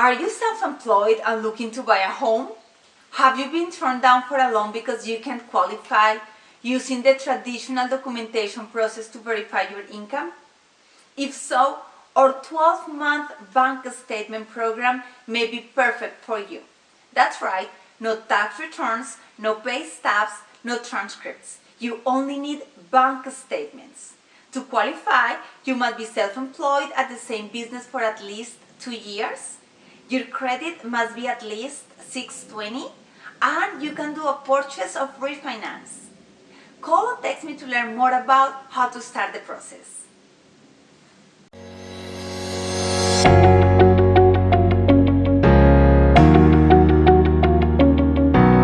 Are you self-employed and looking to buy a home? Have you been turned down for a loan because you can't qualify using the traditional documentation process to verify your income? If so, our 12-month bank statement program may be perfect for you. That's right, no tax returns, no pay stubs, no transcripts. You only need bank statements. To qualify, you must be self-employed at the same business for at least two years. Your credit must be at least 620 and you can do a purchase of refinance. Call or text me to learn more about how to start the process.